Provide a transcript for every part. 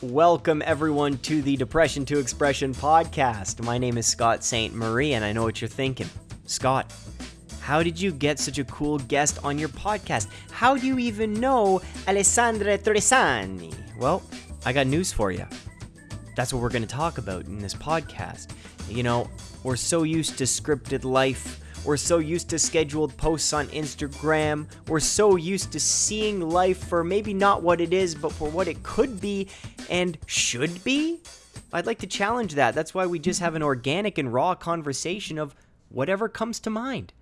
Welcome, everyone, to the Depression to Expression podcast. My name is Scott Ste Marie, and I know what you're thinking. Scott, how did you get such a cool guest on your podcast? How do you even know Alessandra Torresani? Well, I got news for you. That's what we're going to talk about in this podcast. You know, we're so used to scripted life. We're so used to scheduled posts on Instagram. We're so used to seeing life for maybe not what it is, but for what it could be and should be. I'd like to challenge that. That's why we just have an organic and raw conversation of whatever comes to mind.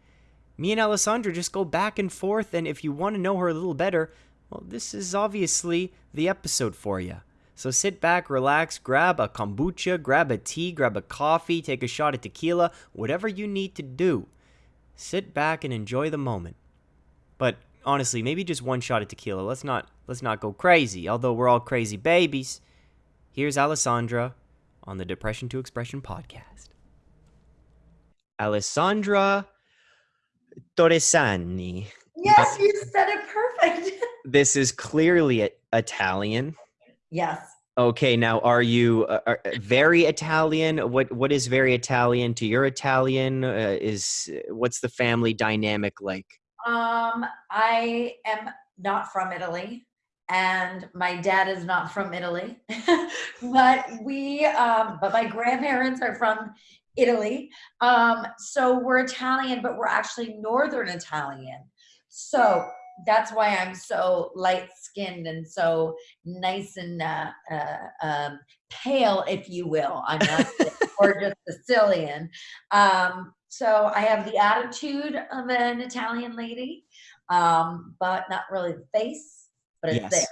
Me and Alessandra just go back and forth, and if you want to know her a little better, well, this is obviously the episode for you. So sit back, relax, grab a kombucha, grab a tea, grab a coffee, take a shot of tequila, whatever you need to do. Sit back and enjoy the moment. But honestly, maybe just one shot of tequila. Let's not let's not go crazy, although we're all crazy babies. Here's Alessandra on the Depression to Expression podcast. Alessandra Torresani. Yes, you said it perfect. This is clearly Italian. yes. Okay, now are you uh, are very Italian? What what is very Italian to your Italian? Uh, is what's the family dynamic like? Um, I am not from Italy, and my dad is not from Italy, but we, um, but my grandparents are from Italy. Um, so we're Italian, but we're actually Northern Italian. So that's why I'm so light skinned and so nice and uh, uh, um, pale, if you will. I'm not or just Sicilian. Um, so I have the attitude of an Italian lady, um, but not really the face, but it's Yes. there.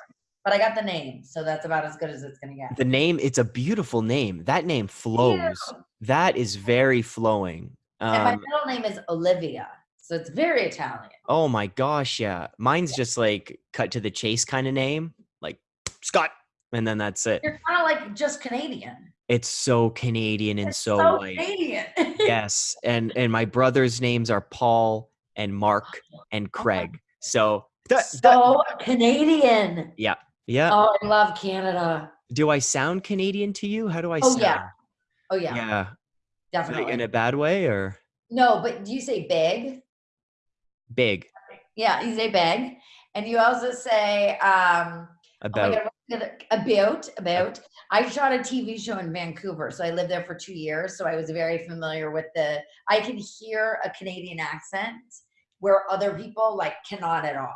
But I got the name, so that's about as good as it's gonna get. The name, it's a beautiful name. That name flows. That is very flowing. and my Um, middle name is Olivia, so it's very Italian. oh my gosh, yeah. Mine's just like cut to the chase kind of name, like Scott, and then that's it. You're kind of like just Canadian. It's so Canadian and It's so, so white. Canadian. yes, and and my brothers' names are Paul and Mark and Craig. So, that, that- so Canadian. yeah. Yeah. Oh, I love Canada. Do I sound Canadian to you? How do I Oh, sound? yeah. Oh yeah, Yeah. Definitely. in a bad way or no, but do you say big? big Yeah, you say big, and you also say um, oh my God, about about. I shot a TV show in Vancouver, so I lived there for two years. So I was very familiar with the. I can hear a Canadian accent where other people like cannot at all.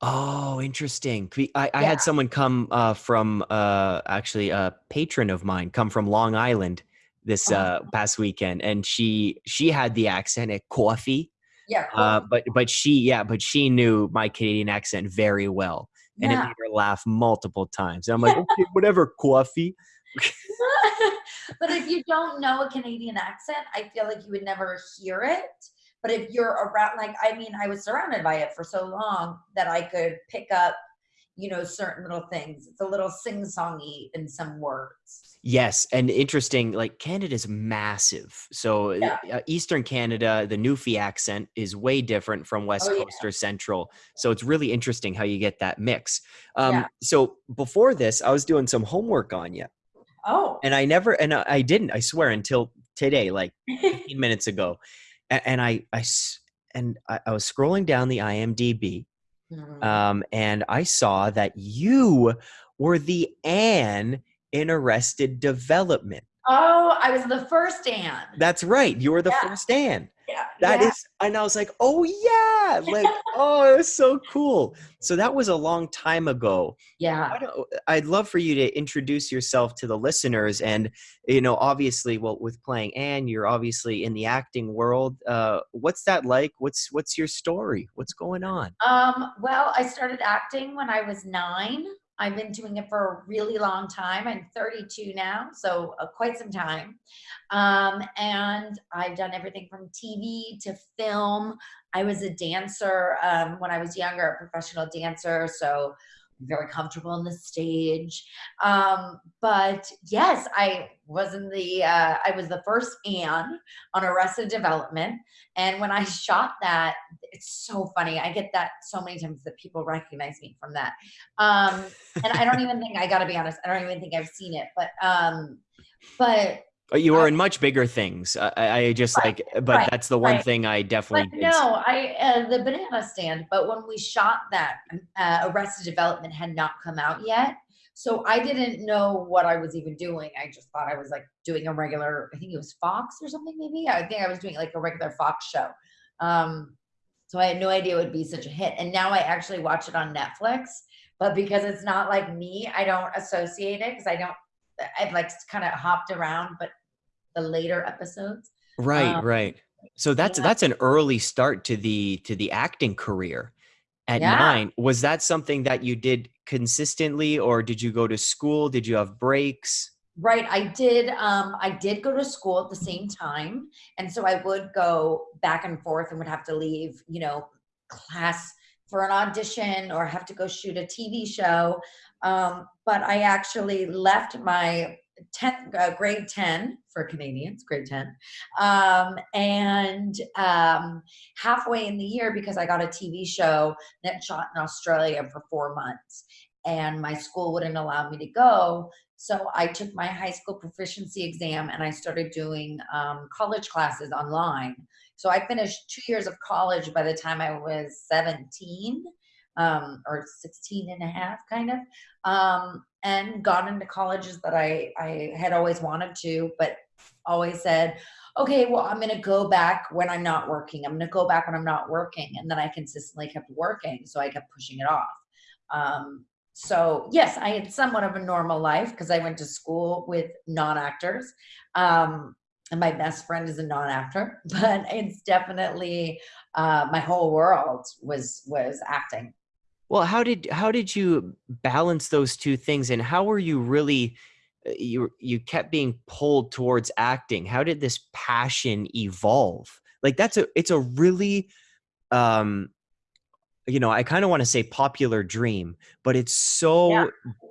Oh, interesting. I, I Yeah. had someone come uh, from uh, actually a patron of mine come from Long Island this Oh. uh, past weekend, and she she had the accent at coffee, Yeah, uh, but but she yeah, but she knew my Canadian accent very well, and it made her laugh multiple times. And I'm like, okay, whatever, coffee. but if you don't know a Canadian accent, I feel like you would never hear it. But if you're around, like, I mean, I was surrounded by it for so long that I could pick up, you know, certain little things. It's a little sing songy in some words. Yes, and interesting. Like Canada's massive, so Yeah. uh, Eastern Canada, the Newfie accent is way different from West Oh, yeah. Coast or Central. So it's really interesting how you get that mix. Um, Yeah. So before this, I was doing some homework on you, Oh, and I never, and I I didn't, I swear, until today, like 15 minutes ago, and, and I, and I, I was scrolling down the IMDb, Mhm. um, and I saw that you were the Anne in Arrested Development. oh, I was the first Anne. That's right. You were the Yeah. first Anne. Yeah, That is, yeah. and I was like, oh yeah, like oh, it was so cool. So that was a long time ago. yeah. I I'd love for you to introduce yourself to the listeners, and you know, obviously, well, with playing Anne, you're obviously in the acting world. Uh, what's that like? What's what's your story? What's going on? Um, well, I started acting when I was nine. I've been doing it for a really long time. I'm 32 now, so uh, quite some time. Um, and I've done everything from TV to film. I was a dancer um, when I was younger, a professional dancer. So very comfortable on the stage. Um, but yes, I was in the, uh, I was the first Anne on Arrested Development. And when I shot that, it's so funny. I get that so many times that people recognize me from that. Um, and I don't even think, I gotta be honest, I don't even think I've seen it, but, um, but you were in much bigger things. I, I just right, like, but right, that's the one right. thing I definitely. But no, I uh, the banana stand. But when we shot that, uh, Arrested Development had not come out yet, so I didn't know what I was even doing. I just thought I was like doing a regular. I think it was Fox or something. Maybe I think I was doing like a regular Fox show. Um, so I had no idea it would be such a hit. And now I actually watch it on Netflix. But because it's not like me, I don't associate it because I don't I've like kind of hopped around, but the later episodes. Right, um, right. So that's yeah. that's an early start to the to the acting career. At yeah. nine, was that something that you did consistently, or did you go to school? Did you have breaks? Right, I did. Um, I did go to school at the same time, and so I would go back and forth, and would have to leave, you know, class for an audition or have to go shoot a TV show. Um, but I actually left my 10th uh, grade 10 for Canadians, grade 10. Um, and um, halfway in the year, because I got a TV show that shot in Australia for four months, and my school wouldn't allow me to go. So I took my high school proficiency exam and I started doing um, college classes online. So I finished two years of college by the time I was 17 um, or 16 and a half kind of, um, and got into colleges that I, I had always wanted to, but always said, okay, well, I'm going to go back when I'm not working. I'm going to go back when I'm not working. And then I consistently kept working. So I kept pushing it off. Um, so yes, I had somewhat of a normal life because I went to school with non-actors. Um, and my best friend is a non-actor, but it's definitely uh, my whole world was was acting. Well, how did how did you balance those two things, and how were you really uh, you you kept being pulled towards acting? How did this passion evolve? Like that's a it's a really um you know, I kind of want to say popular dream, but it's so yeah.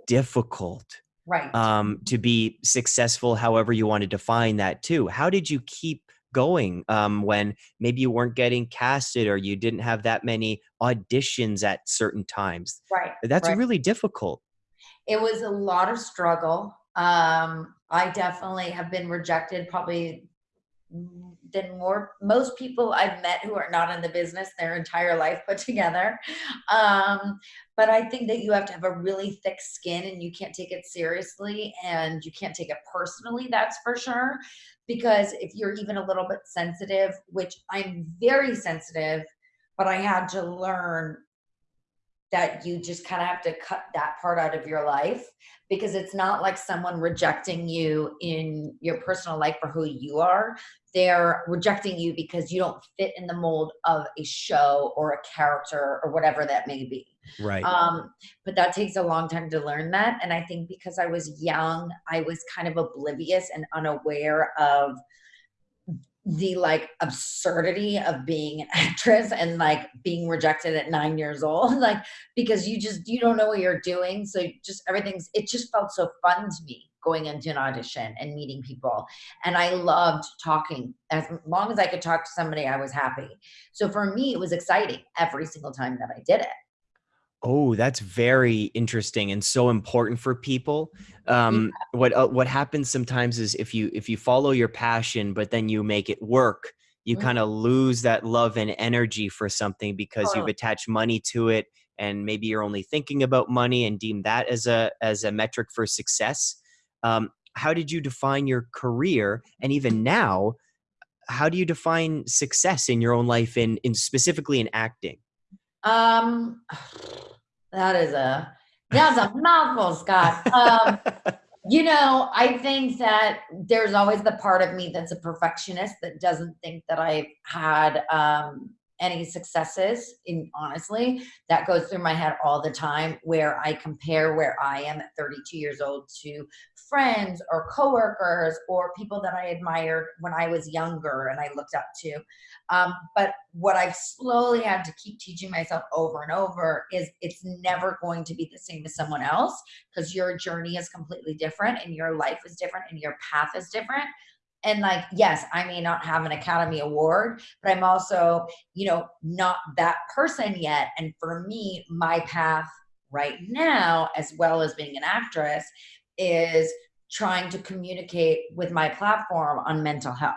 difficult right um to be successful however you want to define that too. How did you keep going um, when maybe you weren't getting casted or you didn't have that many auditions at certain times. Right. That's right. really difficult. It was a lot of struggle. Um, I definitely have been rejected probably than more most people I've met who are not in the business their entire life put together. Um, but I think that you have to have a really thick skin and you can't take it seriously and you can't take it personally, that's for sure. Because if you're even a little bit sensitive, which I'm very sensitive, but I had to learn that you just kind of have to cut that part out of your life because it's not like someone rejecting you in your personal life for who you are. They're rejecting you because you don't fit in the mold of a show or a character or whatever that may be. Right. Um, but that takes a long time to learn that. And I think because I was young, I was kind of oblivious and unaware of the like absurdity of being an actress and like being rejected at nine years old like because you just you don't know what you're doing. So just everything's it just felt so fun to me going into an audition and meeting people. And i loved talking as long as i could talk to somebody i was happy. So for me it was exciting every single time that i did it Oh, that's very interesting and so important for people. Um, yeah. What uh, what happens sometimes is if you if you follow your passion, but then you make it work, you mm-hmm. kind of lose that love and energy for something because you've attached money to it, and maybe you're only thinking about money and deem that as a as a metric for success. Um, how did you define your career, and even now, how do you define success in your own life, in in specifically in acting? Um, that is a that's a mouthful, Scott. Um, you know, I think that there's always the part of me that's a perfectionist that doesn't think that I've had um, any successes in honestly that goes through my head all the time where i compare where i am at 32 years old to friends or coworkers or people that i admired when i was younger and i looked up to. Um, but what i've slowly had to keep teaching myself over and over is it's never going to be the same as someone else because your journey is completely different and your life is different and your path is different and like yes i may not have an academy award but i'm also you know not that person yet. And for me my path right now as well as being an actress is trying to communicate with my platform on mental health.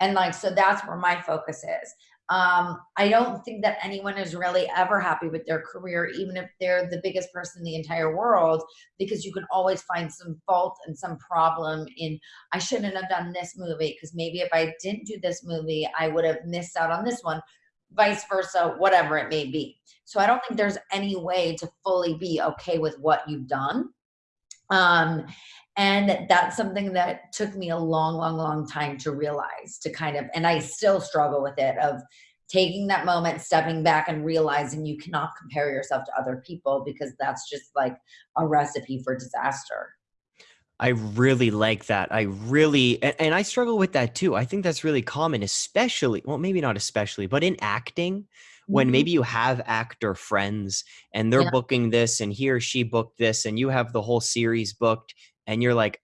And like so that's where my focus is um, I don't think that anyone is really ever happy with their career, even if they're the biggest person in the entire world, because you can always find some fault and some problem in, I shouldn't have done this movie, because maybe if I didn't do this movie, I would have missed out on this one, vice versa, whatever it may be. So I don't think there's any way to fully be okay with what you've done. Um, and that's something that took me a long long long time to realize to kind of and i still struggle with it of taking that moment stepping back and realizing you cannot compare yourself to other people because that's just like a recipe for disaster I really like that. I really, and, and, I struggle with that too. I think that's really common, especially, well, maybe not especially, but in acting, when mm-hmm. maybe you have actor friends and they're yeah. booking this and he or she booked this and you have the whole series booked and you're like,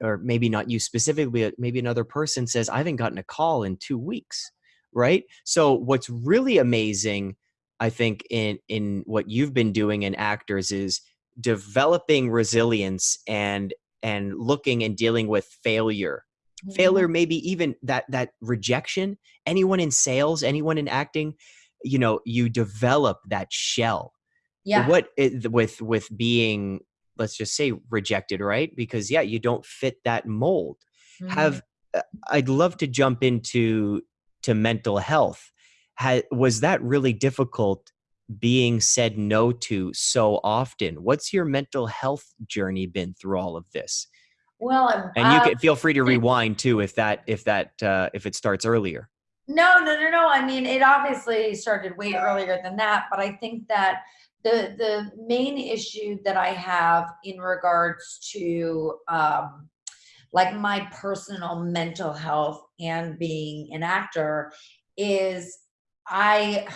or maybe not you specifically, but maybe another person says, I haven't gotten a call in two weeks, right? So what's really amazing, I think, in in what you've been doing in actors is developing resilience and and looking and dealing with failure mm-hmm. failure maybe even that that rejection anyone in sales anyone in acting you know you develop that shell yeah what it, with with being let's just say rejected right? Because yeah you don't fit that mold. Mm-hmm. have uh, i'd love to jump into to mental health. Ha, was that really difficult being said no to so often? What's your mental health journey been through all of this? Well and you uh, can feel free to rewind too if that if that uh, if it starts earlier. No no no no. I mean it obviously started way earlier than that but i think that the the main issue that I have in regards to um, like my personal mental health and being an actor is I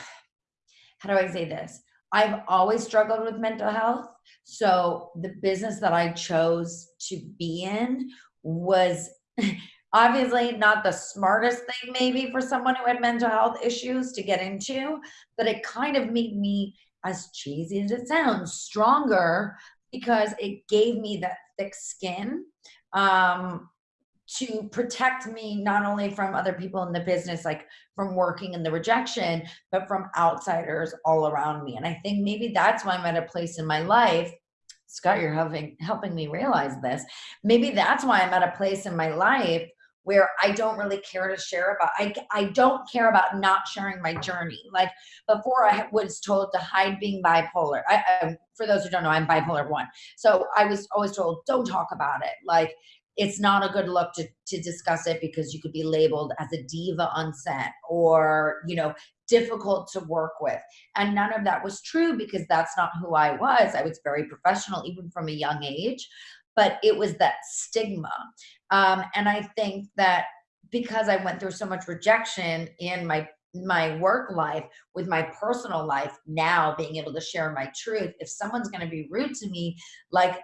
how do I say this? I've always struggled with mental health. So the business that I chose to be in was obviously not the smartest thing maybe for someone who had mental health issues to get into, but it kind of made me as cheesy as it sounds, stronger because it gave me that thick skin um, to protect me not only from other people in the business, like from working in the rejection, but from outsiders all around me. And I think maybe that's why I'm at a place in my life. Scott, you're helping helping me realize this. Maybe that's why I'm at a place in my life where I don't really care to share about. I, I don't care about not sharing my journey. Like before, I was told to hide being bipolar. I, I, for those who don't know, I'm bipolar one. So I was always told, don't talk about it. Like it's not a good look to, to discuss it because you could be labeled as a diva on set or, you know, difficult to work with. And none of that was true because that's not who I was. I was very professional, even from a young age but it was that stigma. Um, and I think that because I went through so much rejection in my my work life with my personal life now being able to share my truth if someone's going to be rude to me like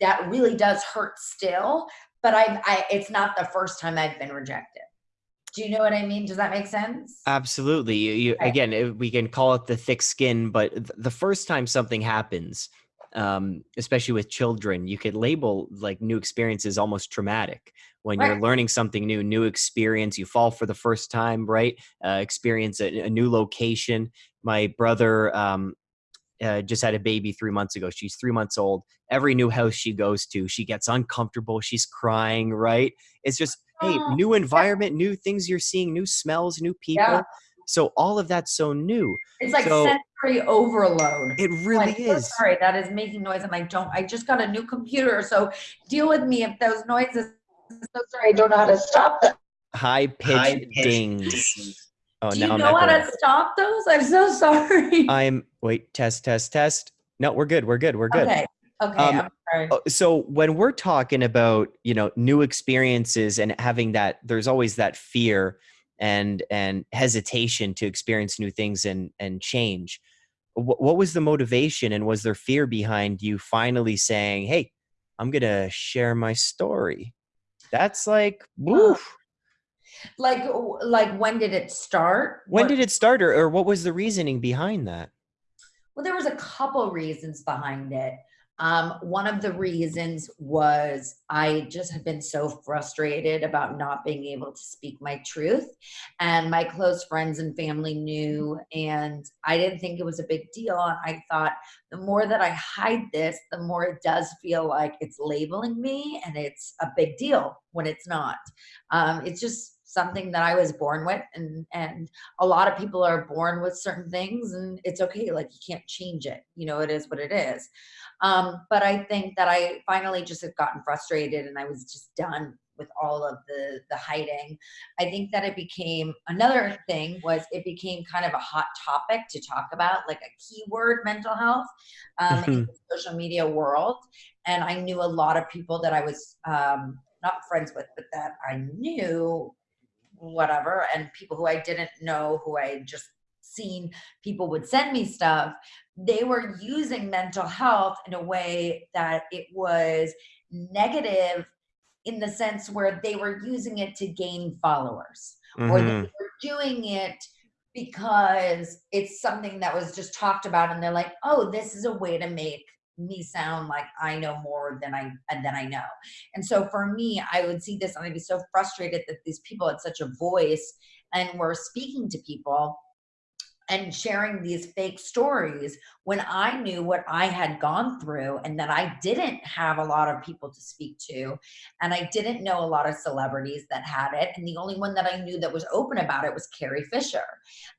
that really does hurt still but I, I it's not the first time i've been rejected do you know what i mean does that make sense absolutely you, you okay. again we can call it the thick skin but the first time something happens um, especially with children, you could label like new experiences almost traumatic. When right. you're learning something new, new experience, you fall for the first time, right? Uh, experience a, a, new location. My brother um, uh, just had a baby three months ago. She's three months old. Every new house she goes to, she gets uncomfortable. She's crying, right? It's just, hey, oh, new environment, new things you're seeing, new smells, new people. Yeah. So all of that's so new. It's like so, sensory overload. It really like, is. So sorry, that is making noise. And I don't, I just got a new computer. So deal with me if those noises, so sorry, I don't know how to stop them. High pitched dings. Oh, Do now you I'm know how to stop those? I'm so sorry. I'm wait, test, test, test. No, we're good. We're good. We're good. Okay. Okay. Um, I'm sorry. Oh, So when we're talking about, you know, new experiences and having that there's always that fear and and hesitation to experience new things and and change. What, what was the motivation and was there fear behind you finally saying, "Hey, I'm going to share my story." That's like, woof. Like, like when did it start? When What- did it start or, or what was the reasoning behind that? Well, there was a couple reasons behind it. Um, one of the reasons was I just had been so frustrated about not being able to speak my truth. And my close friends and family knew, and I didn't think it was a big deal. I thought the more that I hide this, the more it does feel like it's labeling me and it's a big deal when it's not. Um, it's just something that I was born with, and, and a lot of people are born with certain things and it's okay like you can't change it you know it is what it is um, but i think that i finally just had gotten frustrated and i was just done with all of the the hiding. I think that it became another thing was it became kind of a hot topic to talk about like a keyword mental health um, in the social media world. And i knew a lot of people that i was um, not friends with but that i knew whatever and people who i didn't know who i just seen people would send me stuff they were using mental health in a way that it was negative in the sense where they were using it to gain followers or they Mhm. were doing it because it's something that was just talked about and they're like oh this is a way to make me sound like i know more than i and than i know and so for me i would see this and i'd be so frustrated that these people had such a voice and were speaking to people and sharing these fake stories when I knew what I had gone through and that I didn't have a lot of people to speak to. And I didn't know a lot of celebrities that had it. And the only one that I knew that was open about it was Carrie Fisher.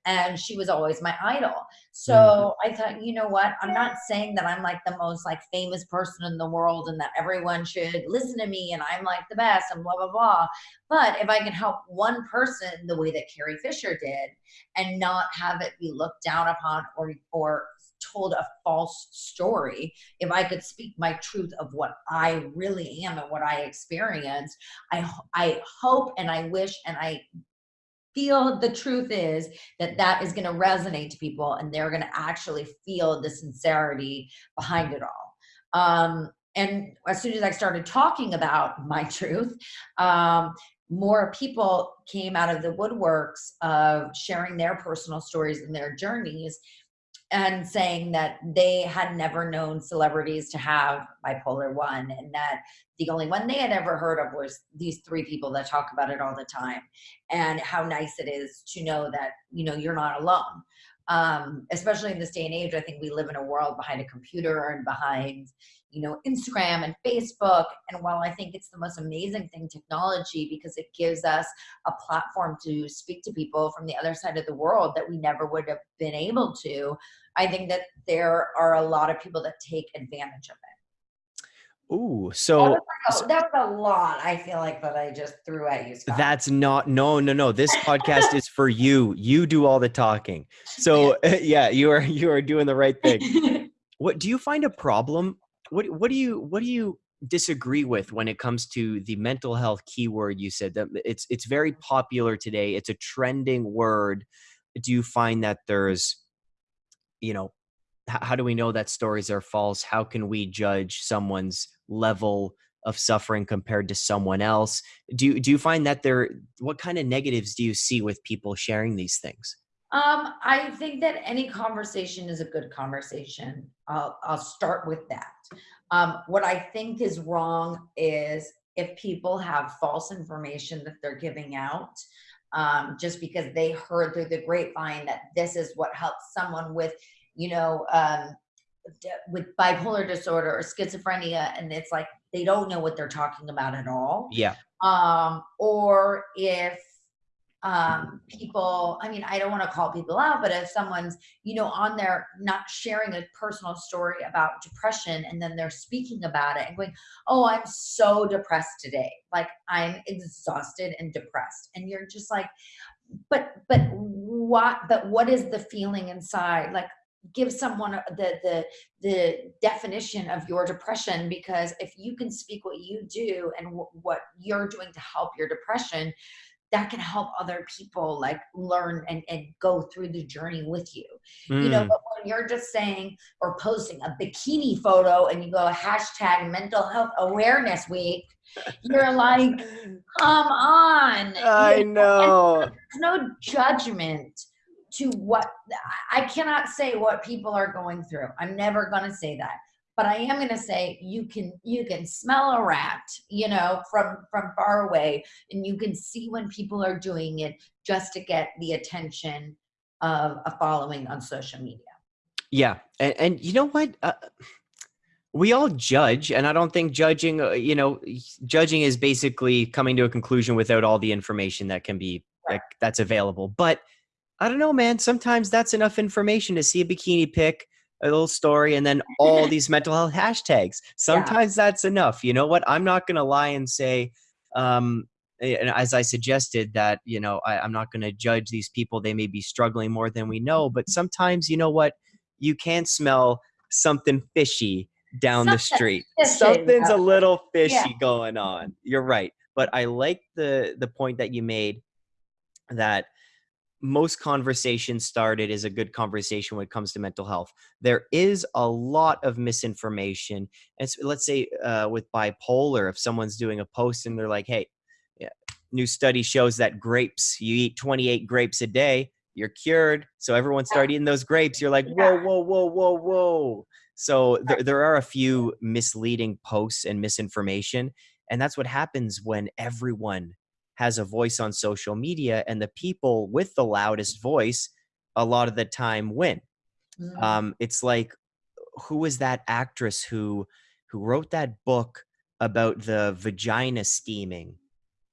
And she was always my idol. So mm. I thought, you know what? I'm not saying that I'm like the most like famous person in the world and that everyone should listen to me and I'm like the best and blah, blah, blah. But if I can help one person the way that Carrie Fisher did, and not have it be looked down upon or or told a false story if i could speak my truth of what i really am and what i experienced i i hope and i wish and i feel the truth is that that is going to resonate to people and they're going to actually feel the sincerity behind it all. Um, and as soon as i started talking about my truth um, more people came out of the woodworks of sharing their personal stories and their journeys and saying that they had never known celebrities to have bipolar 1 and that the only one they had ever heard of was these three people that talk about it all the time. And how nice it is to know that you know you're not alone um, especially in this day and age i think we live in a world behind a computer and behind you know instagram and facebook. And while i think it's the most amazing thing technology because it gives us a platform to speak to people from the other side of the world that we never would have been able to i think that there are a lot of people that take advantage of it Ooh, so like a, that was a lot i feel like that i just threw at you Scott. That's not no no no. This podcast is for you. You do all the talking. So yeah, you are you are doing the right thing. What do you find a problem? What what do you what do you disagree with when it comes to the mental health keyword you said that it's it's very popular today. It's a trending word. Do you find that there's you know how do we know that stories are false? How can we judge someone's level of suffering compared to someone else? Do do you find that there what kind of negatives do you see with people sharing these things? Um, I think that any conversation is a good conversation. I'll, I'll start with that. Um, what I think is wrong is if people have false information that they're giving out, um, just because they heard through the grapevine that this is what helps someone with, you know, um, with bipolar disorder or schizophrenia, and it's like they don't know what they're talking about at all Yeah. um, or if um, people, I mean, I don't want to call people out, but if someone's, you know, on there not sharing a personal story about depression and then they're speaking about it and going, oh, I'm so depressed today. Like I'm exhausted and depressed. And you're just like, but, but what but what is the feeling inside like give someone the the the definition of your depression because if you can speak what you do and what you're doing to help your depression that can help other people like learn and, and go through the journey with you mm. you know mm. but when you're just saying or posting a bikini photo and you go hashtag mental health awareness week you're like come on i you know, know. no judgment to what i cannot say what people are going through i'm never going to say that but I am going to say you can you can smell a rat, you know, from from far away, and you can see when people are doing it just to get the attention of a following on social media. Yeah, and, and you know what? Uh, we all judge, and I don't think judging, uh, you know, judging is basically coming to a conclusion without all the information that can be right. that's available. But I don't know, man. Sometimes that's enough information to see a bikini pic a little story and then all these mental health hashtags. Sometimes yeah. that's enough. You know what? I'm not going to lie and say, um, and as I suggested that, you know, I, I'm not going to judge these people. They may be struggling more than we know, but sometimes, you know what? You can smell something fishy down something the street. Fishy. Something's a little fishy yeah. going on. You're right. But I like the the point that you made that most conversations started is a good conversation when it comes to mental health. There is a lot of misinformation. And so let's say uh, with bipolar, if someone's doing a post and they're like, hey, yeah, new study shows that grapes, you eat 28 grapes a day, you're cured. So everyone started eating those grapes. You're like, whoa, whoa, whoa, whoa, whoa. So there, there are a few misleading posts and misinformation. And that's what happens when everyone has a voice on social media and the people with the loudest voice a lot of the time win mm. um, it's like who is that actress who who wrote that book about the vagina steaming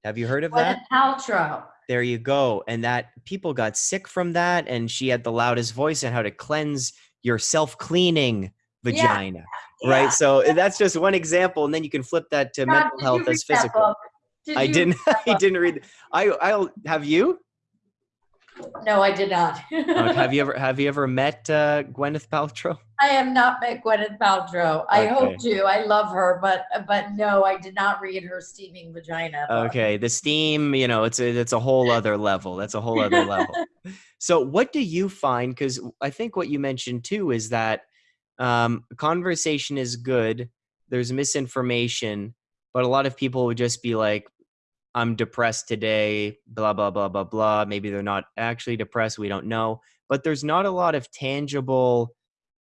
have you heard of Gwyneth that Paltrow. there you go and that people got sick from that and she had the loudest voice on how to cleanse your self-cleaning vagina yeah. right yeah. so that's just one example and then you can flip that to God, mental health as physical did I didn't. I didn't read. I. I'll have you. No, I did not. have you ever Have you ever met uh, Gwyneth Paltrow? I have not met Gwyneth Paltrow. I hope to. I love her, but but no, I did not read her steaming vagina. Okay, the steam. You know, it's a it's a whole other level. That's a whole other level. So, what do you find? Because I think what you mentioned too is that um, conversation is good. There's misinformation, but a lot of people would just be like, I'm depressed today, blah, blah, blah, blah, blah. Maybe they're not actually depressed. We don't know. But there's not a lot of tangible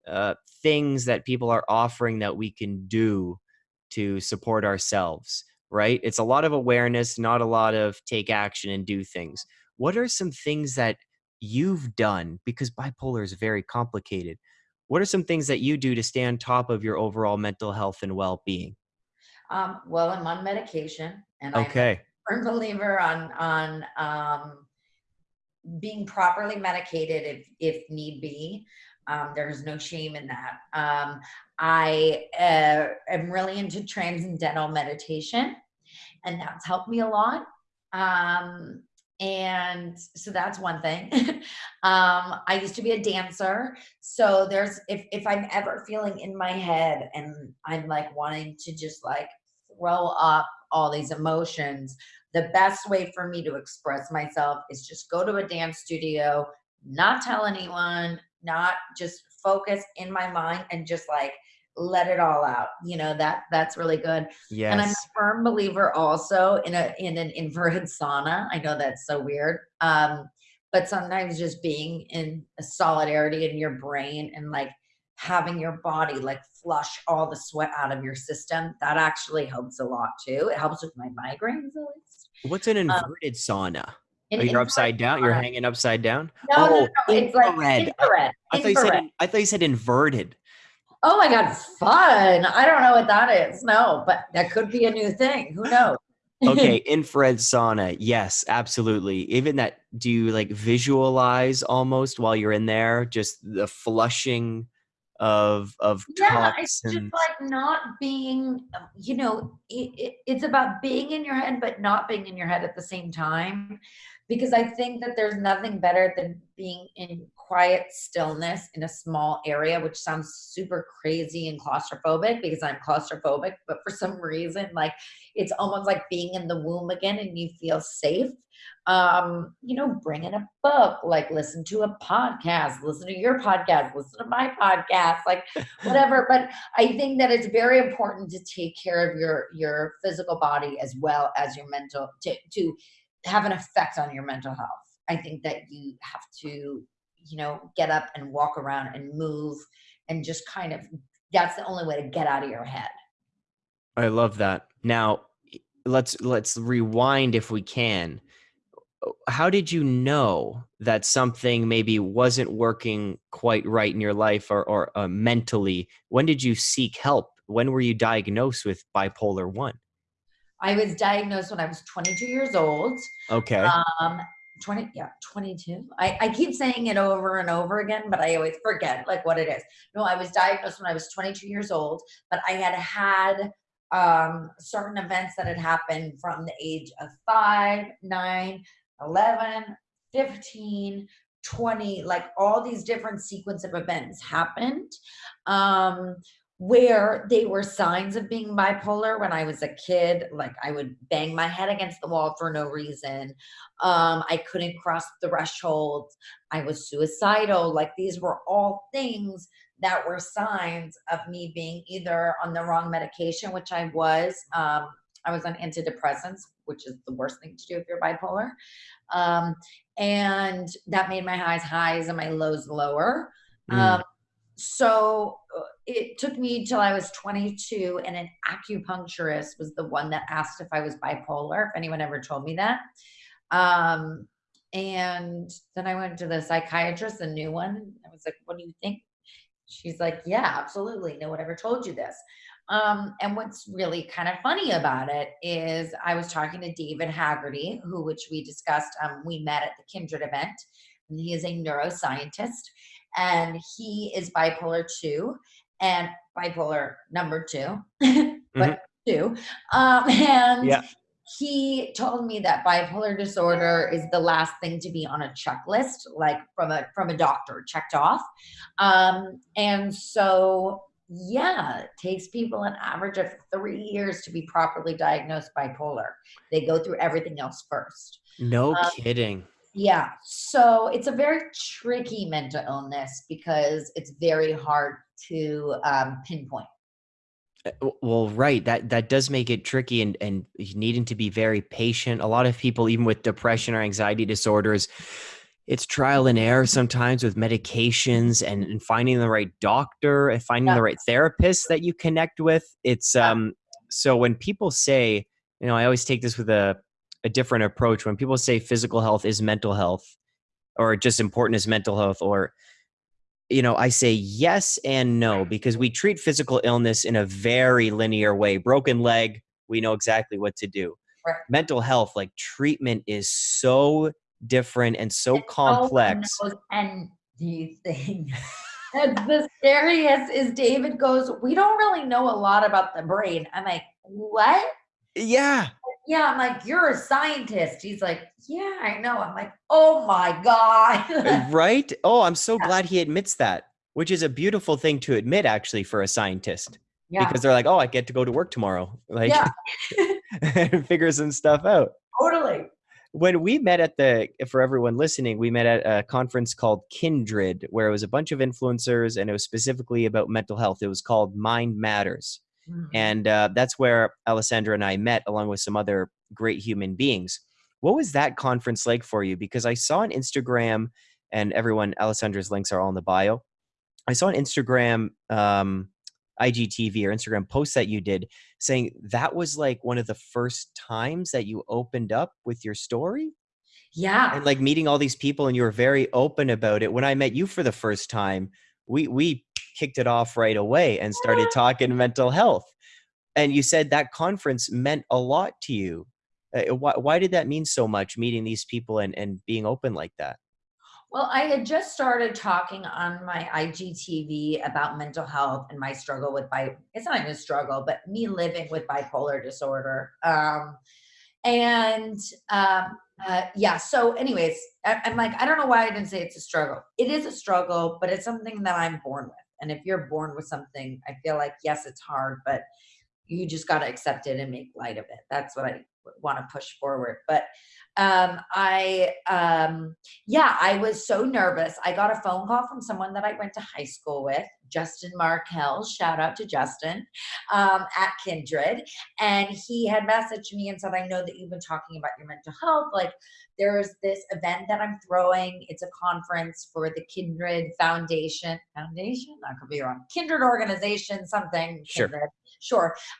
uh, things that people are offering that we can do to support ourselves, right? It's a lot of awareness, not a lot of take action and do things. What are some things that you've done? Because bipolar is very complicated. What are some things that you do to stay on top of your overall mental health and well being? Um, well, I'm on medication, and okay. Firm believer on on um, being properly medicated if if need be. Um, there's no shame in that. Um, I uh, am really into transcendental meditation, and that's helped me a lot. Um, and so that's one thing um i used to be a dancer so there's if if i'm ever feeling in my head and i'm like wanting to just like throw up all these emotions the best way for me to express myself is just go to a dance studio not tell anyone not just focus in my mind and just like let it all out you know that that's really good yes. and i'm a firm believer also in a in an inverted sauna i know that's so weird um but sometimes just being in a solidarity in your brain and like having your body like flush all the sweat out of your system that actually helps a lot too it helps with my migraines at least what's an um, inverted um, sauna Oh, you're upside down. You're hanging upside down. No, oh, no, no. it's like infrared. I, I thought you said. I thought you said inverted. Oh my God, fun. I don't know what that is. No, but that could be a new thing. Who knows? okay, infrared sauna. Yes, absolutely. Even that, do you like visualize almost while you're in there, just the flushing of of yeah, it's just like not being. Um, you know, it, it, it's about being in your head, but not being in your head at the same time. because I think that there's nothing better than being in quiet stillness in a small area, which sounds super crazy and claustrophobic because I'm claustrophobic, but for some reason, like it's almost like being in the womb again and you feel safe. Um, you know, bring in a book, like listen to a podcast, listen to your podcast, listen to my podcast, like whatever. but I think that it's very important to take care of your your physical body as well as your mental to to have an effect on your mental health. I think that you have to you know, get up and walk around and move and just kind of that's the only way to get out of your head. I love that. Now, let's let's rewind if we can. How did you know that something maybe wasn't working quite right in your life or, or uh, mentally? When did you seek help? When were you diagnosed with bipolar one? I was diagnosed when I was 22 years old. Okay. Um, 20 yeah 22 I, I keep saying it over and over again but i always forget like what it is no i was diagnosed when i was 22 years old but i had had um, certain events that had happened from the age of 5 9 11 15 20 like all these different sequence of events happened um, where they were signs of being bipolar when I was a kid. Like I would bang my head against the wall for no reason. Um, I couldn't cross the threshold. I was suicidal. Like these were all things that were signs of me being either on the wrong medication, which I was. Um, I was on antidepressants, which is the worst thing to do if you're bipolar. Um, and that made my highs highs and my lows lower. Mm. Um, so uh, it took me till I was 22, and an acupuncturist was the one that asked if I was bipolar, if anyone ever told me that. Um, and then I went to the psychiatrist, a new one. I was like, What do you think? She's like, Yeah, absolutely. No one ever told you this. Um, and what's really kind of funny about it is I was talking to David Haggerty, who, which we discussed, um, we met at the Kindred event, and he is a neuroscientist and he is bipolar two and bipolar number two, but mm-hmm. two. Um, and yeah. he told me that bipolar disorder is the last thing to be on a checklist, like from a from a doctor checked off. Um, and so yeah, it takes people an average of three years to be properly diagnosed bipolar. They go through everything else first. No um, kidding. Yeah. So it's a very tricky mental illness because it's very hard to um, pinpoint. Uh, well, right. That that does make it tricky and and needing to be very patient. A lot of people, even with depression or anxiety disorders, it's trial and error sometimes with medications and, and finding the right doctor and finding yeah. the right therapist that you connect with. It's um so when people say, you know, I always take this with a a different approach when people say physical health is mental health or just important as mental health or you know i say yes and no because we treat physical illness in a very linear way broken leg we know exactly what to do right. mental health like treatment is so different and so complex and these things the scariest is david goes we don't really know a lot about the brain i'm like what yeah yeah, I'm like, you're a scientist. He's like, yeah, I know. I'm like, oh my God. Uh, right? Oh, I'm so yeah. glad he admits that, which is a beautiful thing to admit actually for a scientist. Yeah. Because they're like, oh, I get to go to work tomorrow. Like yeah. figure some stuff out. Totally. When we met at the, for everyone listening, we met at a conference called Kindred, where it was a bunch of influencers and it was specifically about mental health. It was called Mind Matters. Mm-hmm. And uh, that's where Alessandra and I met, along with some other great human beings. What was that conference like for you? Because I saw on Instagram, and everyone, Alessandra's links are all in the bio. I saw on Instagram, um, IGTV or Instagram posts that you did saying that was like one of the first times that you opened up with your story. Yeah. And like meeting all these people and you were very open about it. When I met you for the first time, we we kicked it off right away and started talking mental health. And you said that conference meant a lot to you. Uh, why, why did that mean so much, meeting these people and, and being open like that? Well, I had just started talking on my IGTV about mental health and my struggle with bi. It's not even a struggle, but me living with bipolar disorder. Um, and um, uh, yeah. So, anyways, I, I'm like, I don't know why I didn't say it's a struggle. It is a struggle, but it's something that I'm born with. And if you're born with something, I feel like yes, it's hard, but you just got to accept it and make light of it. That's what I want to push forward. But um, I, um, yeah, I was so nervous. I got a phone call from someone that I went to high school with, Justin Markel. Shout out to Justin um, at Kindred. And he had messaged me and said, I know that you've been talking about your mental health. Like, there's this event that I'm throwing. It's a conference for the Kindred Foundation. Foundation? I could be wrong. Kindred organization, something. Kindred. Sure.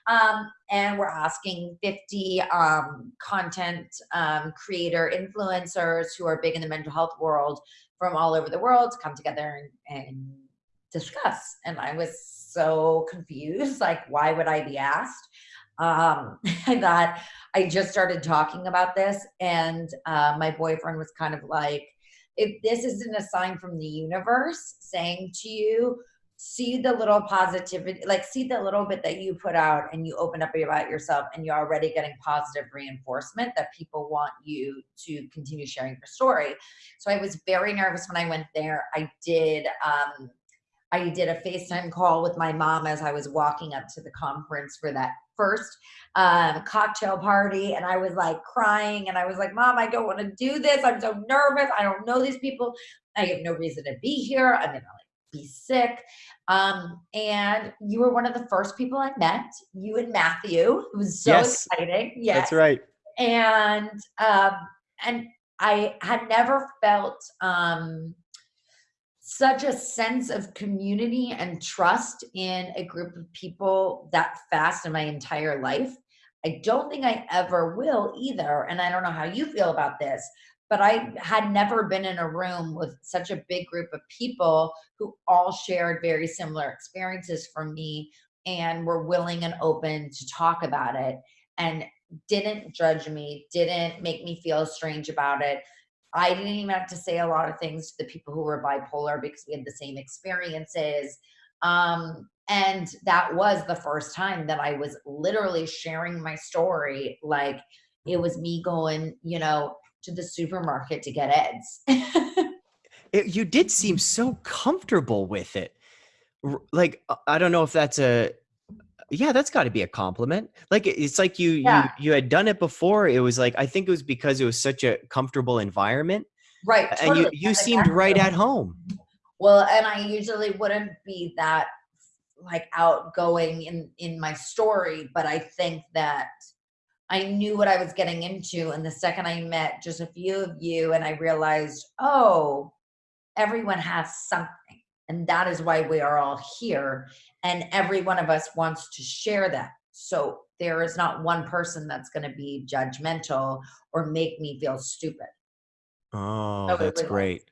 Um, and we're asking 50 um, content um, creator influencers who are big in the mental health world from all over the world to come together and, and discuss. And I was so confused. Like, why would I be asked? Um, I thought I just started talking about this, and uh, my boyfriend was kind of like, if this isn't a sign from the universe saying to you, see the little positivity, like see the little bit that you put out and you open up about yourself and you're already getting positive reinforcement that people want you to continue sharing your story. So I was very nervous when I went there. I did, um, I did a FaceTime call with my mom as I was walking up to the conference for that first um, cocktail party. And I was like crying and I was like, Mom, I don't want to do this. I'm so nervous. I don't know these people. I have no reason to be here. I'm to like be sick. Um, and you were one of the first people I met, you and Matthew. It was so Yes. exciting. Yes. That's right. And um, and I had never felt um such a sense of community and trust in a group of people that fast in my entire life. I don't think I ever will either. And I don't know how you feel about this, but I had never been in a room with such a big group of people who all shared very similar experiences from me and were willing and open to talk about it and didn't judge me, didn't make me feel strange about it. I didn't even have to say a lot of things to the people who were bipolar because we had the same experiences. Um, and that was the first time that I was literally sharing my story. Like it was me going, you know, to the supermarket to get eggs. It, you did seem so comfortable with it. Like uh, I don't know if that's a yeah, that's got to be a compliment. Like it's like you Yeah. you you had done it before. It was like I think it was because it was such a comfortable environment, right. and you you seemed right at home. Well, and I usually wouldn't be that like outgoing in in my story, but I think that I knew what I was getting into and the second I met just a few of you and I realized, "Oh, everyone has something." And that is why we are all here and every one of us wants to share that. So there is not one person that's going to be judgmental or make me feel stupid. Oh, So that's great.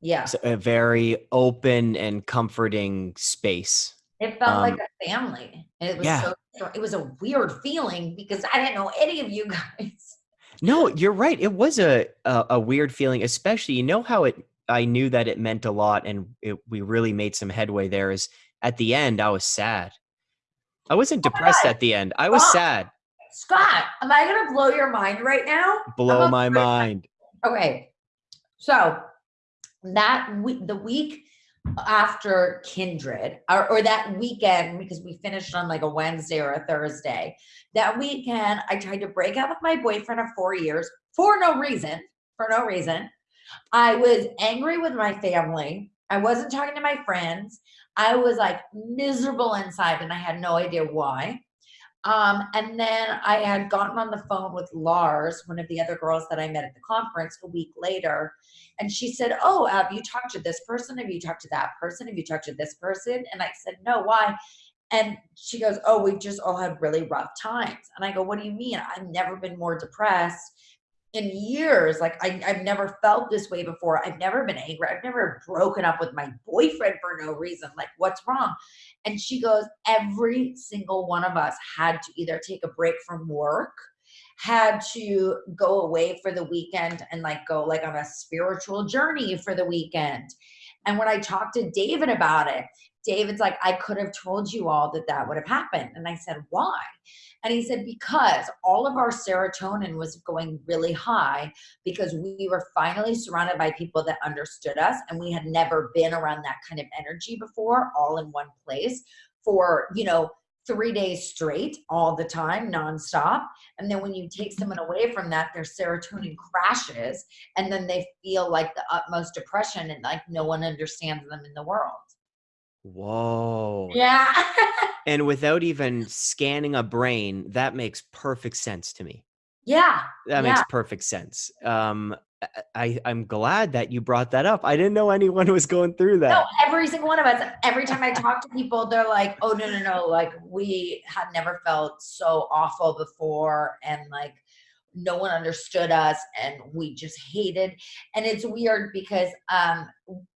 Yeah. It's a very open and comforting space. It felt like Um, a family. It was yeah. so it was a weird feeling because I didn't know any of you guys. No, you're right. It was a, a a weird feeling, especially you know how it. I knew that it meant a lot, and it, we really made some headway. There is at the end, I was sad. I wasn't Oh depressed at the end. I was sad. Scott, am I gonna blow your mind right now? Blow my mind. Okay. So that week the week after Kindred, or, or that weekend, because we finished on like a Wednesday or a Thursday, that weekend I tried to break up with my boyfriend of four years for no reason. For no reason. I was angry with my family. I wasn't talking to my friends. I was like miserable inside and I had no idea why. Um, and then I had gotten on the phone with Lars, one of the other girls that I met at the conference a week later. And she said, Oh, have you talked to this person? Have you talked to that person? Have you talked to this person? And I said, No, why? And she goes, Oh, we've just all had really rough times. And I go, What do you mean? I've never been more depressed in years. Like, I, I've never felt this way before. I've never been angry. I've never broken up with my boyfriend for no reason. Like, what's wrong? And she goes, Every single one of us had to either take a break from work, had to go away for the weekend and like go like on a spiritual journey for the weekend. And when I talked to David about it, David's like, I could have told you all that that would have happened. And I said, why? And he said, because all of our serotonin was going really high because we were finally surrounded by people that understood us and we had never been around that kind of energy before, all in one place for, you know, three days straight all the time nonstop and then when you take someone away from that their serotonin crashes and then they feel like the utmost depression and like no one understands them in the world Whoa. yeah And without even scanning a brain, that makes perfect sense to me. yeah That yeah makes perfect sense. Um, I, I'm glad that you brought that up. I didn't know anyone was going through that. no every single one of us every time i talk to people they're like oh no no no like we had never felt so awful before and like no one understood us and we just hated and it's weird because um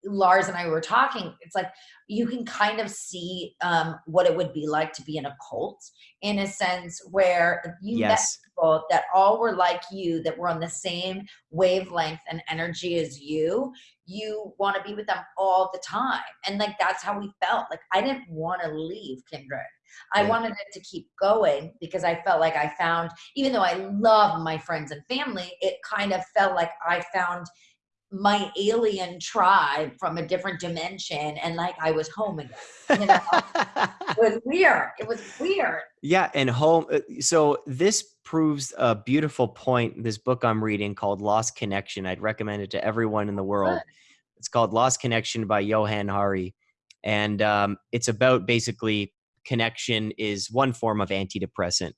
lars and i were talking it's like you can kind of see um what it would be like to be in a cult in a sense where you Yes. People that all were like you that were on the same wavelength and energy as you you want to be with them all the time. And like that's how we felt. Like i didn't want to leave kindred. I Yeah. wanted it to keep going because i felt like i found even though i love my friends and family it kind of felt like i found my alien tribe from a different dimension and like i was home again you know? It was weird. It was weird. Yeah, and home. uh, So this proves a beautiful point. This book I'm reading called Lost Connection. I'd recommend it to everyone in the world. It's called Lost Connection by Johann Hari, and um, it's about basically connection is one form of antidepressant.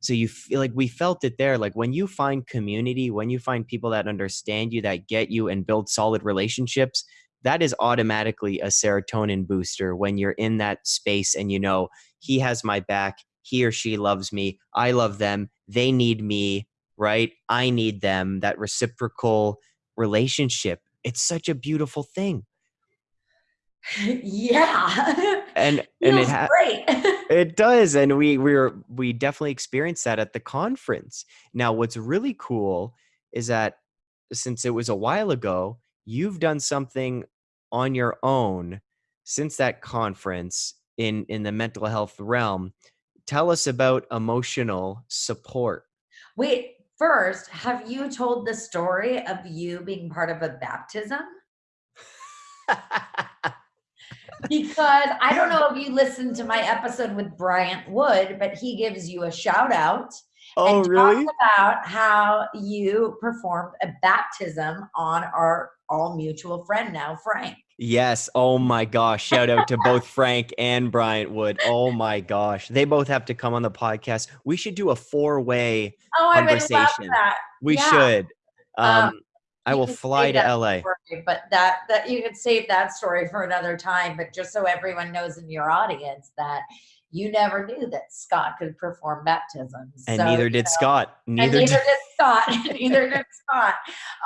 So you feel like we felt it there. Like when you find community, when you find people that understand you, that get you, and build solid relationships, that is automatically a serotonin booster when you're in that space and you know he has my back he or she loves me i love them they need me right? I need them that reciprocal relationship. It's such a beautiful thing. Yeah. And and it ha- great. it does and we we were we definitely experienced that at the conference. Now what's really cool is that since it was a while ago you've done something on your own since that conference in in the mental health realm tell us about emotional support Wait, first, have you told the story of you being part of a baptism? Because I don't know if you listened to my episode with Bryant Wood, but he gives you a shout out oh and really talks about how you performed a baptism on our all mutual friend now, Frank. Yes. Oh my gosh. Shout out to both Frank and Bryant Wood. Oh my gosh. They both have to come on the podcast. We should do a four way. Oh, I would love Conversation. that. We Yeah. should. Um, Um, I will fly to LA. story, but that that you could save that story for another time. But just so everyone knows in your audience that you never knew that Scott could perform baptisms, And So, neither you did know, Scott. and Neither neither did. did Scott. neither did Scott.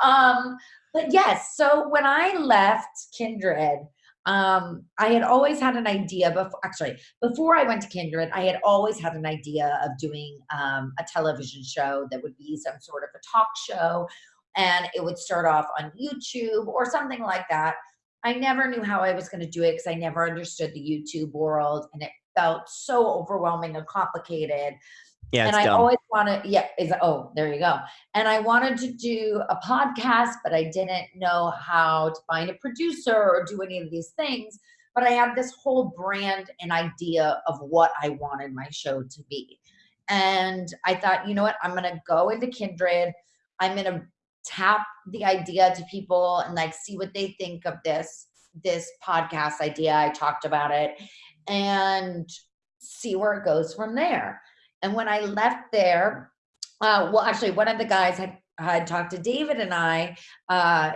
Um, but yes, so when I left Kindred, um, I had always had an idea before actually before I went to Kindred, I had always had an idea of doing um, a television show that would be some sort of a talk show and it would start off on YouTube or something like that. I never knew how I was going to do it because I never understood the YouTube world and it felt so overwhelming and complicated Yeah, and I dumb. always wanted, yeah, is oh, there you go. And I wanted to do a podcast, but I didn't know how to find a producer or do any of these things. But I had this whole brand and idea of what I wanted my show to be. And I thought, you know what, I'm gonna go into Kindred. I'm gonna tap the idea to people and like see what they think of this this podcast idea. I talked about it and see where it goes from there. And when I left there, uh, well, actually, one of the guys had had talked to David and I, uh,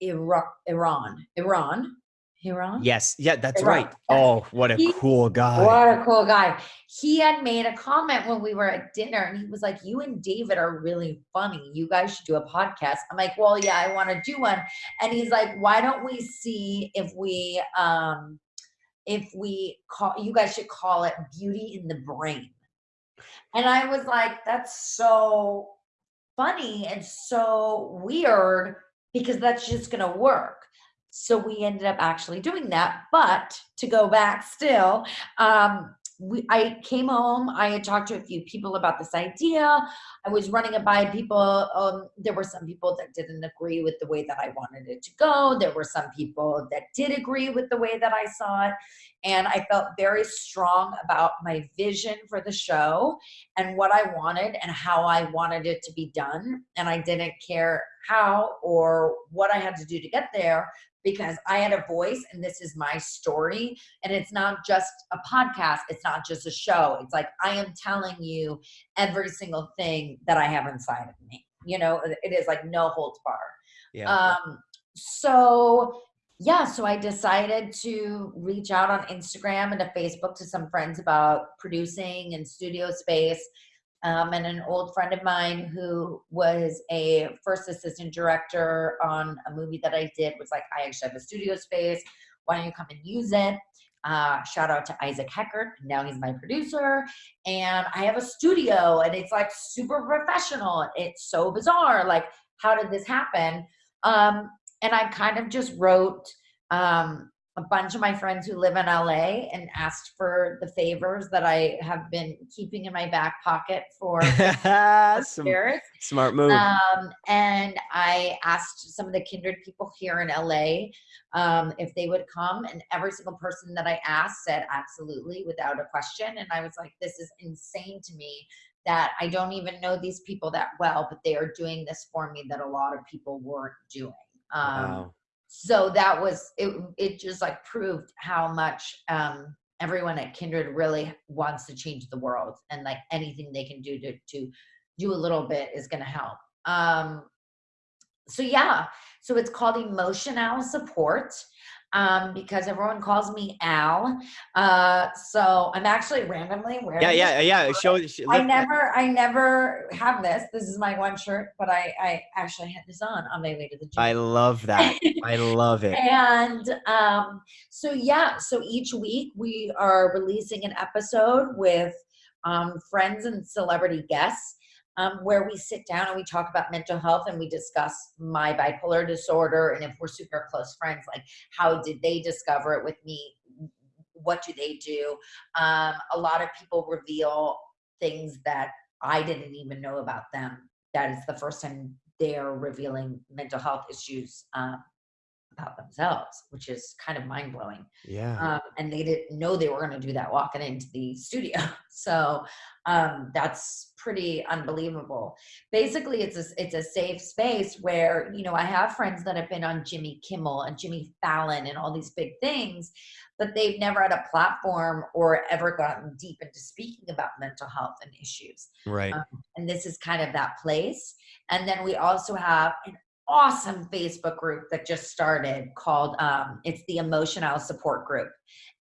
Iran, Iran, Iran, Iran. Yes. Yeah, that's Right. right. Oh, what a He- cool guy. What a cool guy. He had made a comment when we were at dinner and he was like, You and David are really funny. You guys should do a podcast. I'm like, Well, yeah, I want to do one. And he's like, Why don't we see if we um if we call you guys should call it beauty in the brain. And I was like, That's so funny and so weird because that's just gonna work. so we ended up actually doing that. But to go back still, um, we, I came home. I had talked to a few people about this idea. I was running it by people. Um, there were some people that didn't agree with the way that I wanted it to go. There were some people that did agree with the way that I saw it. And I felt very strong about my vision for the show and what I wanted and how I wanted it to be done. And I didn't care how or what I had to do to get there because I had a voice and this is my story. And it's not just a podcast, it's not just a show. It's like I am telling you every single thing that I have inside of me. You know, it is like no holds bar. Yeah. Um, so yeah, so I decided to reach out on Instagram and to Facebook to some friends about producing and studio space um, and an old friend of mine who was a first assistant director on a movie that I did was like, I actually have a studio space. Why don't you come and use it? Uh, shout out to Isaac Heckert. Now he's my producer. And I have a studio and it's like super professional. It's so bizarre. Like, how did this happen? Um, and I kind of just wrote um, a bunch of my friends who live in LA and asked for the favors that I have been keeping in my back pocket for years. Smart move. Um, and I asked some of the kindred people here in LA um, if they would come, and every single person that I asked said absolutely without a question. And I was like, this is insane to me that I don't even know these people that well, but they are doing this for me that a lot of people weren't doing. Um, wow so that was it it just like proved how much um everyone at kindred really wants to change the world and like anything they can do to to do a little bit is going to help. Um so yeah so it's called emotional support um, because everyone calls me Al. Uh, so I'm actually randomly wearing. Yeah, yeah, yeah. Show. show I never, I never have this. This is my one shirt, but I, I actually had this on on my way to the gym. I love that. I love it. And um, so yeah, so each week we are releasing an episode with um, friends and celebrity guests um, where we sit down and we talk about mental health and we discuss my bipolar disorder and if we're super close friends like how did they discover it with me? What do they do? Um, a lot of people reveal things that i didn't even know about them. That is the first time they're revealing mental health issues um, about themselves, which is kind of mind blowing. Yeah. Um, and they didn't know they were going to do that walking into the studio. So um, that's pretty unbelievable. Basically, it's a it's a safe space where you know I have friends that have been on Jimmy Kimmel and Jimmy Fallon and all these big things, but they've never had a platform or ever gotten deep into speaking about mental health and issues. Right. Um, and this is kind of that place. And then we also have an awesome Facebook group that just started called um, it's the Emotional Support Group.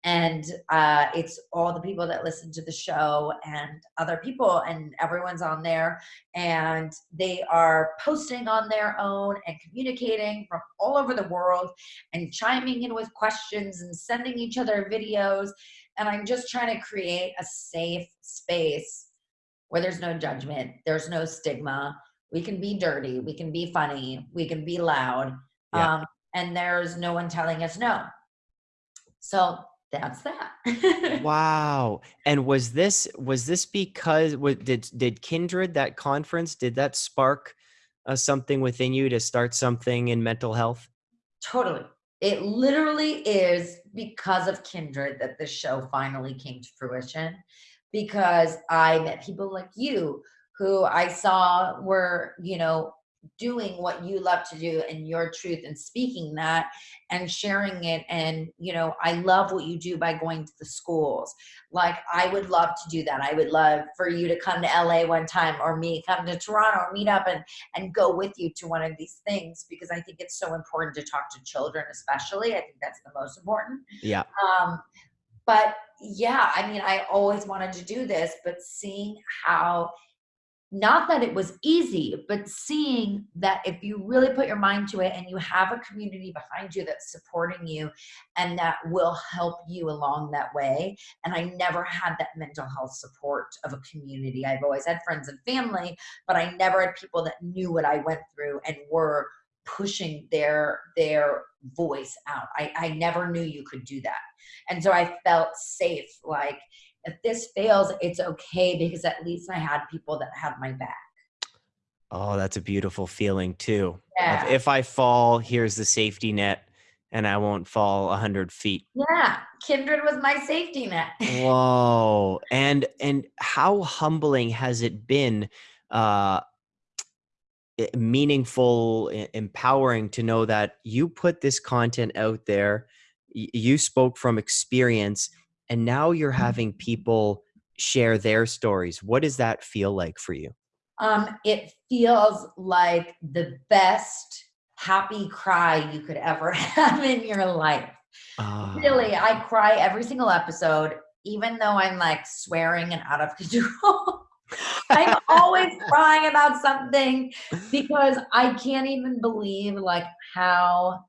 And uh, it's all the people that listen to the show and other people, and everyone's on there. And they are posting on their own and communicating from all over the world and chiming in with questions and sending each other videos. And I'm just trying to create a safe space where there's no judgment, there's no stigma, we can be dirty we can be funny we can be loud yeah. um, and there's no one telling us no. So that's that. Wow. And was this was this because what did did kindred that conference did that spark uh, something within you to start something in mental health? Totally. It literally is because of kindred that this show finally came to fruition because i met people like you who I saw were, you know, doing what you love to do and your truth and speaking that and sharing it. And you know i love what you do by going to the schools. Like i would love to do that. I would love for you to come to la one time or me come to toronto or meet up and and go with you to one of these things because i think it's so important to talk to children especially. I think that's the most important. Yeah. Um but yeah i mean i always wanted to do this but seeing how not that it was easy, but seeing that if you really put your mind to it and you have a community behind you that's supporting you and that will help you along that way. And I never had that mental health support of a community. I've always had friends and family, but I never had people that knew what I went through and were pushing their their voice out. I, I never knew you could do that. And so I felt safe. Like if this fails, it's okay because at least I had people that had my back. Oh, that's a beautiful feeling too. Yeah. If, if I fall, here's the safety net and I won't fall a hundred feet. Yeah. Kindred was my safety net. Whoa. And and how humbling has it been uh meaningful empowering to know that you put this content out there you spoke from experience and now you're having people share their stories what does that feel like for you? Um it feels like the best happy cry you could ever have in your life. Uh, really i cry every single episode even though i'm like swearing and out of control. I'm always crying about something because I can't even believe like how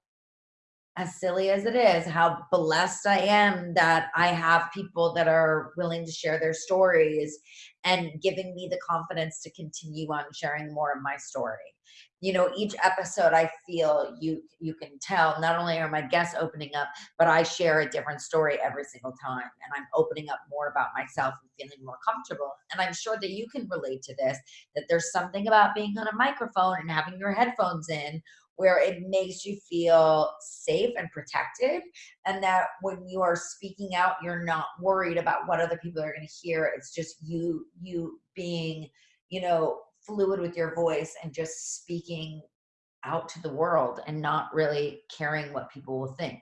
as silly as it is, how blessed I am that I have people that are willing to share their stories and giving me the confidence to continue on sharing more of my story. You know each episode i feel you you can tell not only are my guests opening up but i share a different story every single time and i'm opening up more about myself and feeling more comfortable and i'm sure that you can relate to this that there's something about being on a microphone and having your headphones in where it makes you feel safe and protected and that when you are speaking out you're not worried about what other people are going to hear it's just you you being you know fluid with your voice and just speaking out to the world and not really caring what people will think.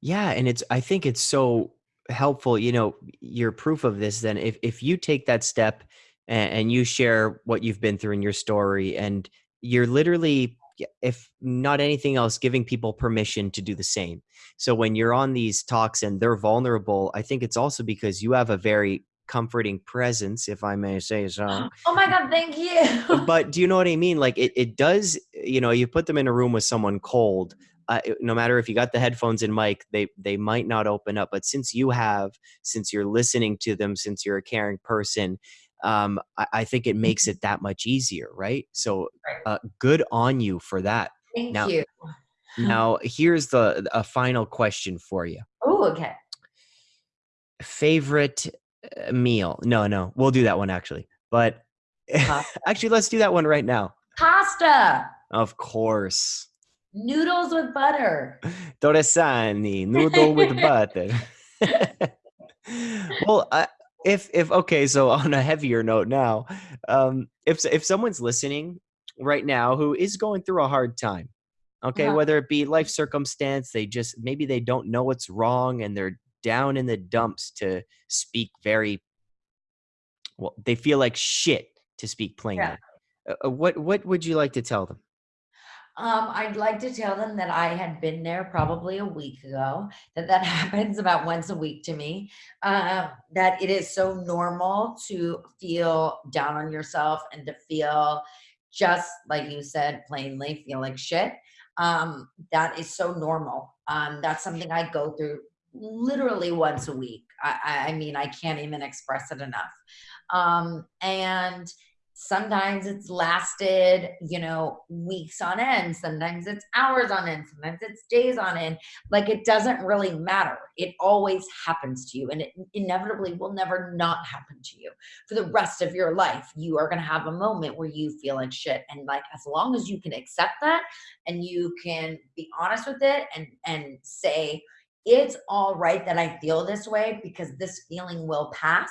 Yeah, and it's I think it's so helpful, you know, you're proof of this then if if you take that step and, and you share what you've been through in your story and you're literally if not anything else giving people permission to do the same so when you're on these talks and they're vulnerable i think it's also because you have a very comforting presence, if I may say so. Oh my God, thank you. but do you know what I mean? Like it, it does, you know, you put them in a room with someone cold. Uh, no matter if you got the headphones and mic, they they might not open up. But since you have, since you're listening to them, since you're a caring person, um, I, I, think it makes it that much easier, right? So, uh, good on you for that. Thank now, you. now, here's the a final question for you. Oh, okay. Favorite uh, meal. No, no, we'll do that one actually. But actually, let's do that one right now. Pasta. Of course. Noodles with butter. Torresani, noodle with butter. well, uh, if if okay, so on a heavier note now, um, if if someone's listening right now who is going through a hard time, okay, uh-huh. whether it be life circumstance, they just maybe they don't know what's wrong and they're down in the dumps to speak very well they feel like shit to speak plainly yeah. Uh, uh, what what would you like to tell them um, I'd like to tell them that I had been there probably a week ago, that that happens about once a week to me, uh, that it is so normal to feel down on yourself and to feel just like you said, plainly, feel like shit. Um, that is so normal. Um, that's something I go through literally once a week. I, I mean, I can't even express it enough. Um, and sometimes it's lasted, you know, weeks on end. Sometimes it's hours on end. Sometimes it's days on end. Like it doesn't really matter. It always happens to you, and it inevitably will never not happen to you for the rest of your life. You are going to have a moment where you feel like shit, and like as long as you can accept that and you can be honest with it and and say it's all right that I feel this way because this feeling will pass.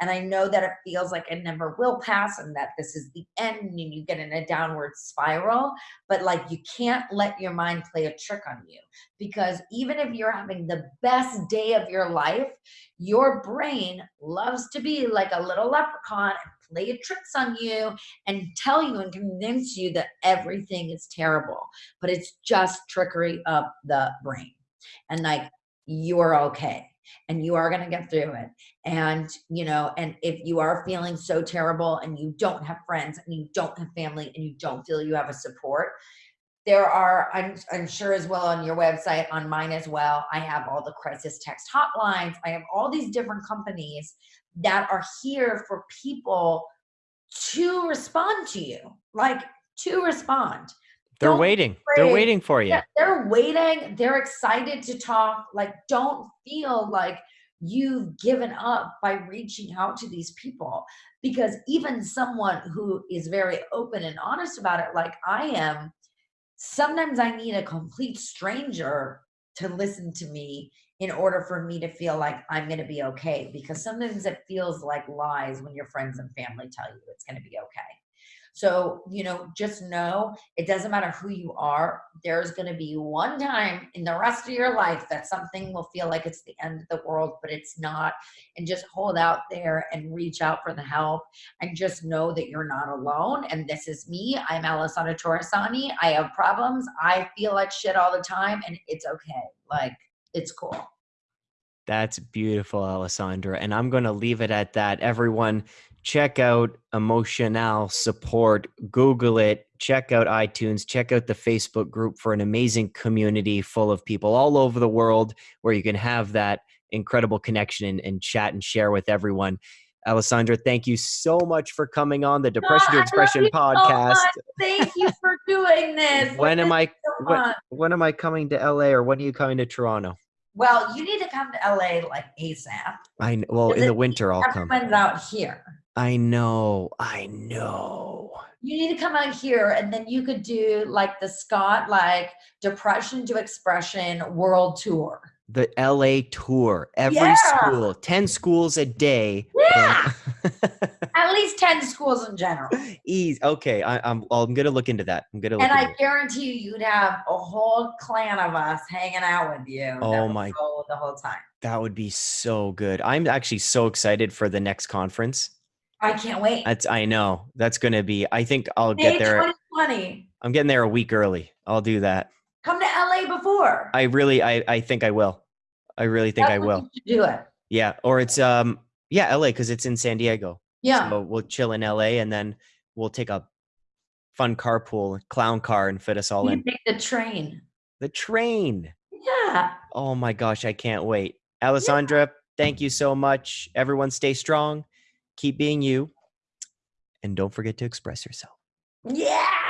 And I know that it feels like it never will pass and that this is the end and you get in a downward spiral. But like you can't let your mind play a trick on you because even if you're having the best day of your life, your brain loves to be like a little leprechaun and play tricks on you and tell you and convince you that everything is terrible. But it's just trickery of the brain and like you're okay and you are going to get through it and you know and if you are feeling so terrible and you don't have friends and you don't have family and you don't feel you have a support there are I'm, I'm sure as well on your website on mine as well i have all the crisis text hotlines i have all these different companies that are here for people to respond to you like to respond They're Don't waiting. They're waiting for you. Yeah, they're waiting. They're excited to talk. Like, don't feel like you've given up by reaching out to these people because even someone who is very open and honest about it, like I am, sometimes I need a complete stranger to listen to me in order for me to feel like I'm going to be okay. Because sometimes it feels like lies when your friends and family tell you it's going to be okay. So, you know, just know it doesn't matter who you are. There's going to be one time in the rest of your life that something will feel like it's the end of the world, but it's not. And just hold out there and reach out for the help and just know that you're not alone. And this is me. I'm Alessandra Torresani. I have problems. I feel like shit all the time and it's okay. Like, it's cool. That's beautiful, Alessandra. And I'm going to leave it at that. Everyone, check out Emotional Support. Google it. Check out iTunes. Check out the Facebook group for an amazing community full of people all over the world where you can have that incredible connection and, and chat and share with everyone. Alessandra, thank you so much for coming on the Depression to Expression you so podcast. Thank you for doing this. when am I so when, when am I coming to LA or when are you coming to Toronto? Well, you need to come to LA like ASAP. I kn- well in the winter I'll come. Everyone's out here. I know. I know. You need to come out here and then you could do like the Scott like depression to expression world tour. The LA tour. Every Yeah. school, 10 schools a day. Yeah. At least 10 schools in general. Ease. Okay, I, I'm I'm gonna look into that. I'm gonna look And I guarantee you, you'd have a whole clan of us hanging out with you. Oh my- The whole time. That would be so good. I'm actually so excited for the next conference. I can't wait. That's I know. That's gonna be. I think I'll May get there. 2020. I'm getting there a week early. I'll do that. Come to LA before. I really I I think I will. I really think I That's when will. you do it. Yeah. Or it's um yeah, LA because it's in San Diego. Yeah. So we'll chill in LA and then we'll take a fun carpool, clown car, and fit us all you in. take the train. The train. Yeah. Oh my gosh, I can't wait. Alessandra, thank you so much. Everyone stay strong, keep being you, and don't forget to express yourself. Yeah.